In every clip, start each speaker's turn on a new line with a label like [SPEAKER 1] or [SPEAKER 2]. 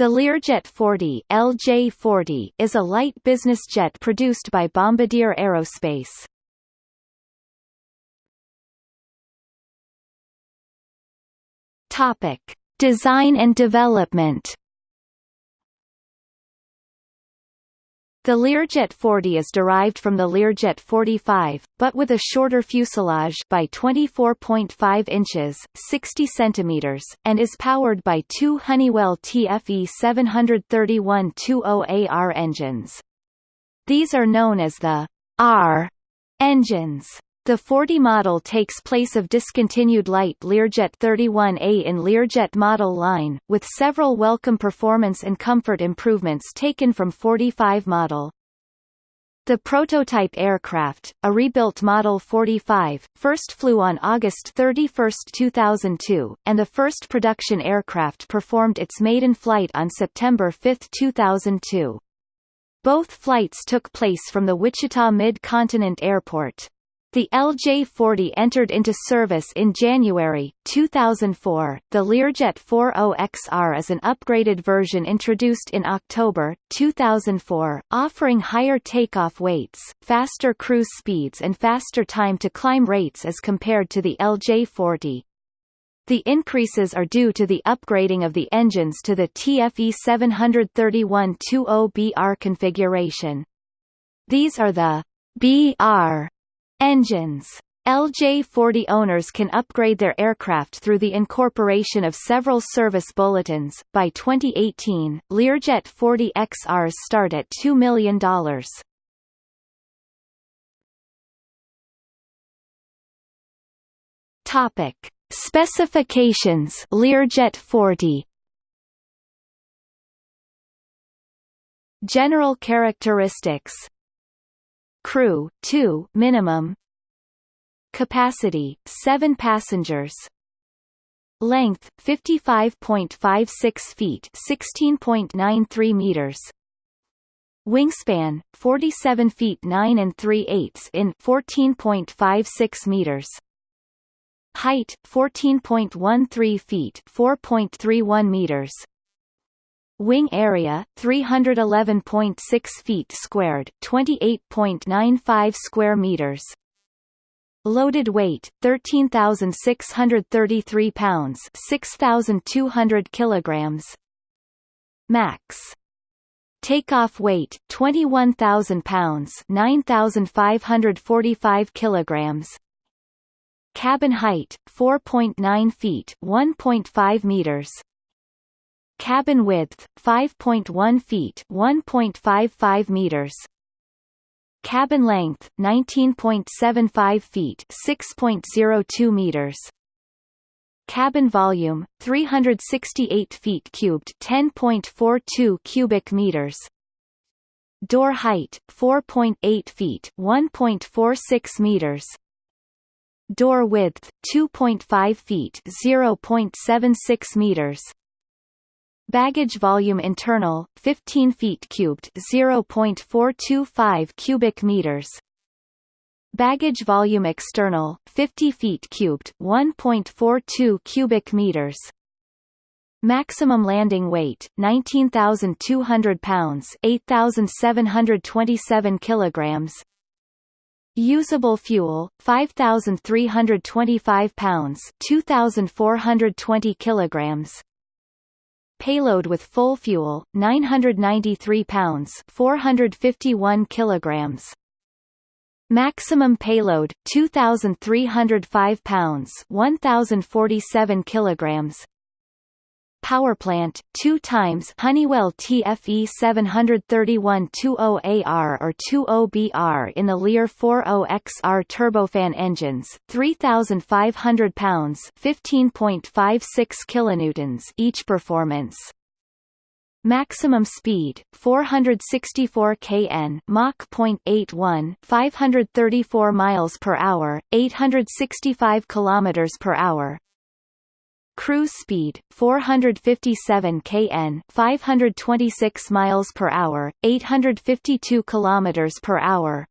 [SPEAKER 1] The Learjet 40, LJ-40 is a light business jet produced by Bombardier Aerospace. Topic: Design and development. The Learjet 40 is derived from the Learjet 45, but with a shorter fuselage by 24.5 inches 60 centimeters, and is powered by two Honeywell TFE 731-20AR engines. These are known as the R engines. The 40 model takes place of discontinued light Learjet 31A in Learjet model line, with several welcome performance and comfort improvements taken from 45 model. The prototype aircraft, a rebuilt Model 45, first flew on August 31, 2002, and the first production aircraft performed its maiden flight on September 5, 2002. Both flights took place from the Wichita Mid-Continent Airport. The LJ-40 entered into service in January, 2004. The Learjet 40XR is an upgraded version introduced in October, 2004, offering higher takeoff weights, faster cruise speeds and faster time to climb rates as compared to the LJ-40. The increases are due to the upgrading of the engines to the TFE 731-20BR configuration. These are the BR Engines. LJ-40 owners can upgrade their aircraft through the incorporation of several service bulletins. By 2018, Learjet 40 XRs start at $2 million. Topic: Specifications. Learjet 40 General characteristics Crew 2 minimum. Capacity 7 passengers. Length 55.56 feet 16.93 meters. Wingspan 47 feet 9 and 3 eighths in 14.56 meters. Height 14.13 feet 4.31 meters Wing area 311.6 feet squared, 28.95 square meters. Loaded weight 13,633 pounds, 6,200 kilograms. Max Takeoff weight 21,000 pounds, 9,545 kilograms. Cabin height 4.9 feet, 1.5 meters. Cabin width 5.1 feet, 1.55 meters. Cabin length 19.75 feet, 6.02 meters. Cabin volume 368 feet cubed, 10.42 cubic meters. Door height 4.8 feet, 1.46 meters. Door width 2.5 feet, 0.76 meters. Baggage volume internal 15 feet cubed 0.425 cubic meters. Baggage volume external 50 feet cubed 1.42 cubic meters. Maximum landing weight 19,200 pounds 8,727 kilograms. Usable fuel 5,325 pounds 2,420 kilograms Payload with full fuel 993 pounds 451 kilograms. Maximum payload 2305 pounds 1047 kilograms Power plant, 2 times Honeywell TFE 731-20AR or 20BR in the Lear 40XR turbofan engines, 3,500 pounds 15.56 kilonewtons each performance. Maximum speed 464 kn Mach 0.81 534 miles per hour 865 kilometers per hour Cruise speed 457 kn, 526 miles per hour, 852 kilometers per hour.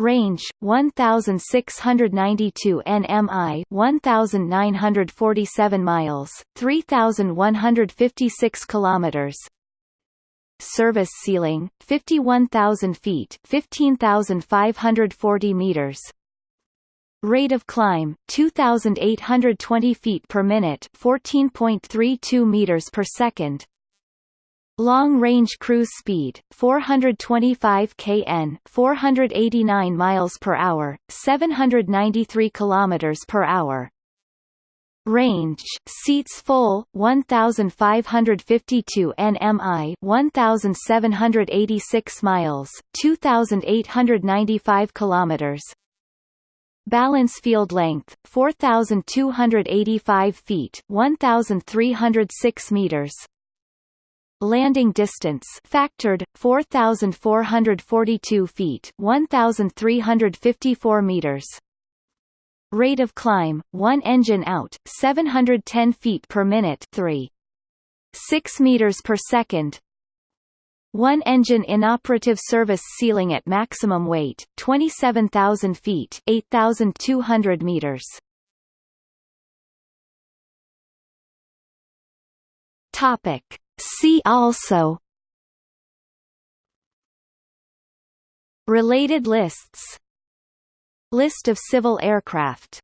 [SPEAKER 1] Range 1692 nmi 1947 miles 3156 kilometers Service ceiling 51000 feet 15540 meters Rate of climb 2820 feet per minute 14.32 meters per second Long-range cruise speed 425 kn, 489 miles per hour, 793 kilometers per hour. Range seats full 1552 nmi 1786 miles 2895 kilometers Balance field length 4285 feet 1306 meters. Landing distance factored 4442 feet 1354 meters. Rate of climb 1 engine out 710 feet per minute 3 6 meters per second one engine inoperative service ceiling at maximum weight 27000 feet 8200 meters. Topic. See also. Related lists. List of civil aircraft